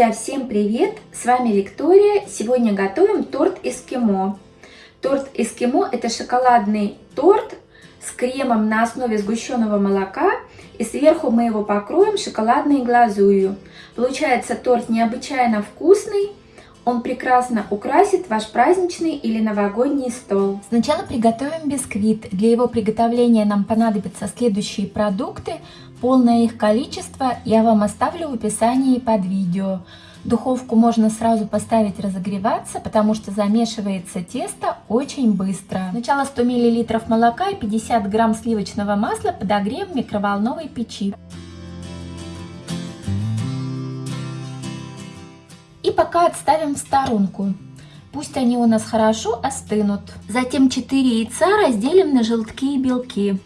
Друзья, всем привет! С вами Виктория. Сегодня готовим торт эскимо. Торт эскимо – это шоколадный торт с кремом на основе сгущенного молока. И сверху мы его покроем шоколадной глазурью. Получается торт необычайно вкусный. Он прекрасно украсит ваш праздничный или новогодний стол. Сначала приготовим бисквит. Для его приготовления нам понадобятся следующие продукты. Полное их количество я вам оставлю в описании под видео. Духовку можно сразу поставить разогреваться, потому что замешивается тесто очень быстро. Сначала 100 мл молока и 50 грамм сливочного масла подогреем в микроволновой печи. И пока отставим в сторонку. Пусть они у нас хорошо остынут. Затем 4 яйца разделим на желтки и белки.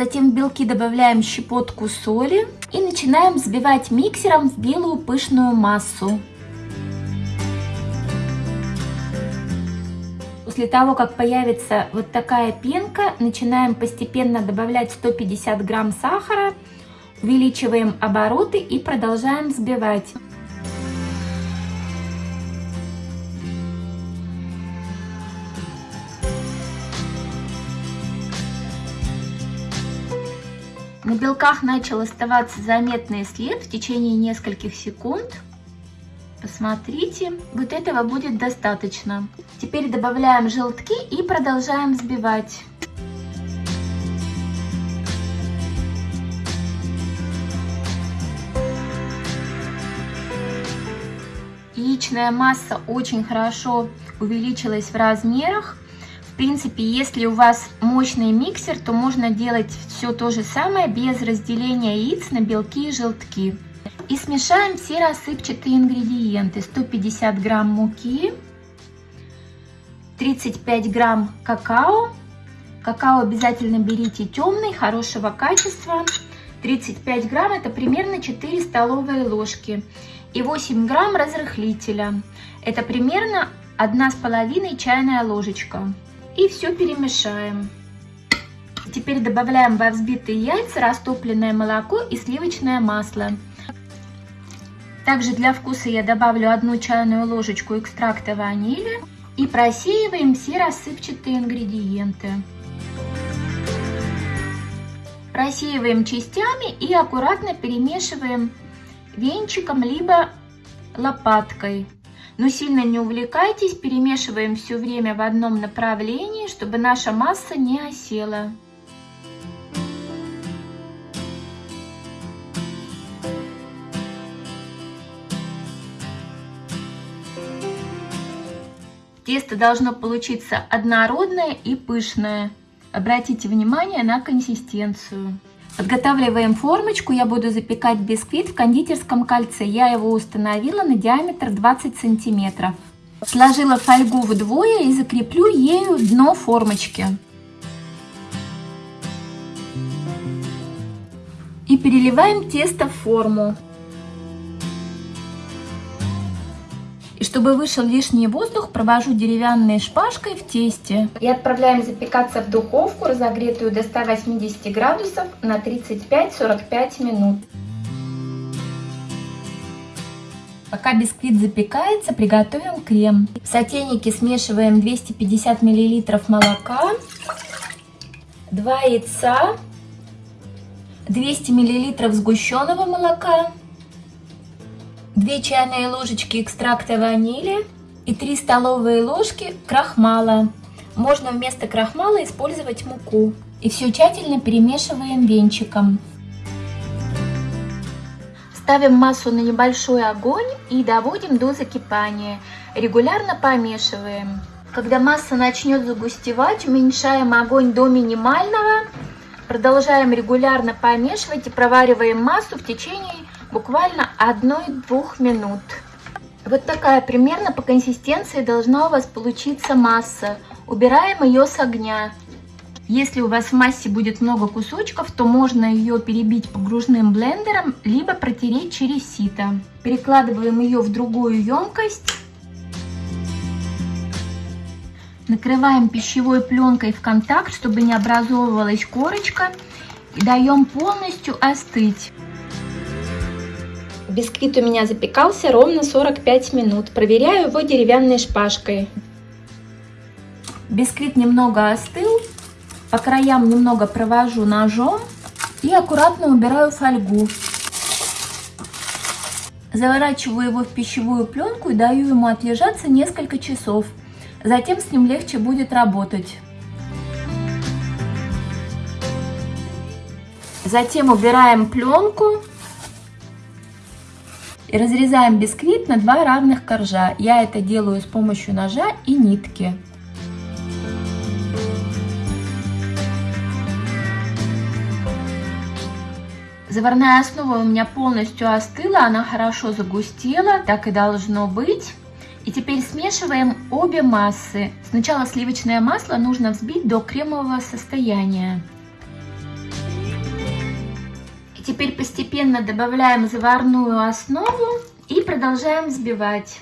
Затем в белки добавляем щепотку соли и начинаем взбивать миксером в белую пышную массу. После того, как появится вот такая пенка, начинаем постепенно добавлять 150 грамм сахара, увеличиваем обороты и продолжаем взбивать. На белках начал оставаться заметный след в течение нескольких секунд. Посмотрите, вот этого будет достаточно. Теперь добавляем желтки и продолжаем взбивать. Яичная масса очень хорошо увеличилась в размерах принципе, если у вас мощный миксер, то можно делать все то же самое без разделения яиц на белки и желтки. И смешаем все рассыпчатые ингредиенты. 150 грамм муки, 35 грамм какао. Какао обязательно берите темный, хорошего качества. 35 грамм это примерно 4 столовые ложки. И 8 грамм разрыхлителя. Это примерно 1,5 чайная ложечка и все перемешаем. Теперь добавляем во взбитые яйца растопленное молоко и сливочное масло. Также для вкуса я добавлю одну чайную ложечку экстракта ванили и просеиваем все рассыпчатые ингредиенты. Просеиваем частями и аккуратно перемешиваем венчиком либо лопаткой. Но сильно не увлекайтесь, перемешиваем все время в одном направлении, чтобы наша масса не осела. Тесто должно получиться однородное и пышное. Обратите внимание на консистенцию. Подготавливаем формочку. Я буду запекать бисквит в кондитерском кольце. Я его установила на диаметр 20 сантиметров. Сложила фольгу вдвое и закреплю ею дно формочки. И переливаем тесто в форму. И чтобы вышел лишний воздух, провожу деревянной шпажкой в тесте. И отправляем запекаться в духовку, разогретую до 180 градусов на 35-45 минут. Пока бисквит запекается, приготовим крем. В сотейнике смешиваем 250 мл молока, 2 яйца, 200 мл сгущенного молока, 2 чайные ложечки экстракта ванили и 3 столовые ложки крахмала. Можно вместо крахмала использовать муку. И все тщательно перемешиваем венчиком. Ставим массу на небольшой огонь и доводим до закипания. Регулярно помешиваем. Когда масса начнет загустевать, уменьшаем огонь до минимального. Продолжаем регулярно помешивать и провариваем массу в течение буквально 1-2 минут. Вот такая примерно по консистенции должна у вас получиться масса. Убираем ее с огня. Если у вас в массе будет много кусочков, то можно ее перебить погружным блендером, либо протереть через сито. Перекладываем ее в другую емкость. Накрываем пищевой пленкой в контакт, чтобы не образовывалась корочка. И даем полностью остыть. Бисквит у меня запекался ровно 45 минут. Проверяю его деревянной шпажкой. Бисквит немного остыл. По краям немного провожу ножом и аккуратно убираю фольгу. Заворачиваю его в пищевую пленку и даю ему отлежаться несколько часов. Затем с ним легче будет работать. Затем убираем пленку и разрезаем бисквит на два равных коржа. Я это делаю с помощью ножа и нитки. Заварная основа у меня полностью остыла, она хорошо загустела, так и должно быть. И теперь смешиваем обе массы. Сначала сливочное масло нужно взбить до кремового состояния. Теперь постепенно добавляем заварную основу и продолжаем взбивать.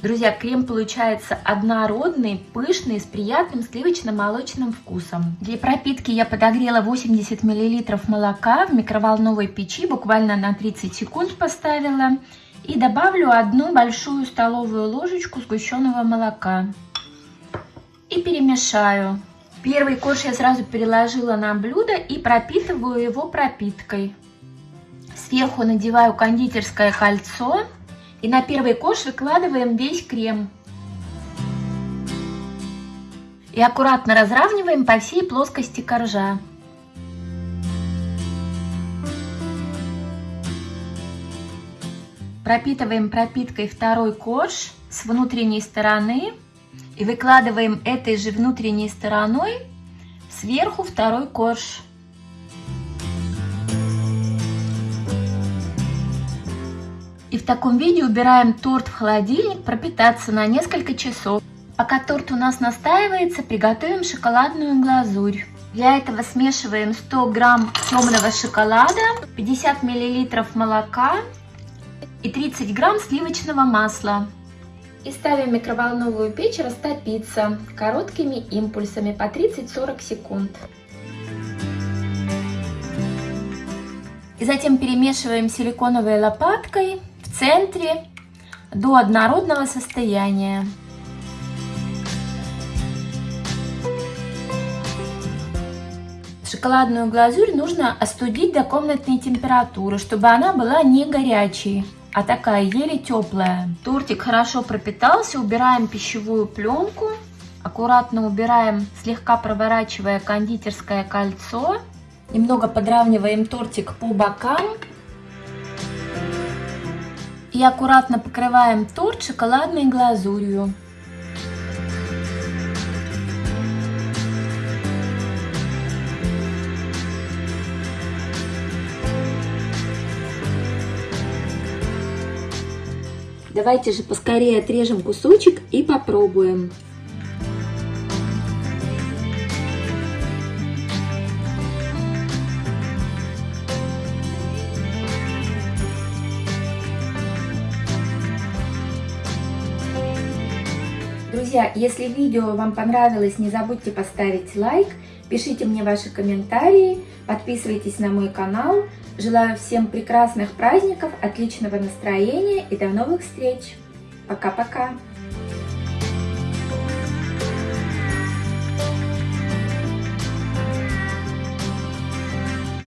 Друзья, крем получается однородный, пышный, с приятным сливочно-молочным вкусом. Для пропитки я подогрела 80 мл молока в микроволновой печи, буквально на 30 секунд поставила. И добавлю одну большую столовую ложечку сгущенного молока. И перемешаю. Первый корж я сразу переложила на блюдо и пропитываю его пропиткой. Сверху надеваю кондитерское кольцо и на первый кош выкладываем весь крем. И аккуратно разравниваем по всей плоскости коржа. Пропитываем пропиткой второй корж с внутренней стороны и выкладываем этой же внутренней стороной сверху второй корж. И в таком виде убираем торт в холодильник пропитаться на несколько часов. Пока торт у нас настаивается, приготовим шоколадную глазурь. Для этого смешиваем 100 грамм темного шоколада, 50 миллилитров молока и 30 грамм сливочного масла. И ставим в микроволновую печь растопиться короткими импульсами по 30-40 секунд. И затем перемешиваем силиконовой лопаткой в центре до однородного состояния. Шоколадную глазурь нужно остудить до комнатной температуры, чтобы она была не горячей, а такая еле теплая. Тортик хорошо пропитался, убираем пищевую пленку, аккуратно убираем, слегка проворачивая кондитерское кольцо. Немного подравниваем тортик по бокам и аккуратно покрываем торт шоколадной глазурью. Давайте же поскорее отрежем кусочек и попробуем. Друзья, если видео вам понравилось, не забудьте поставить лайк, пишите мне ваши комментарии, подписывайтесь на мой канал. Желаю всем прекрасных праздников, отличного настроения и до новых встреч. Пока-пока.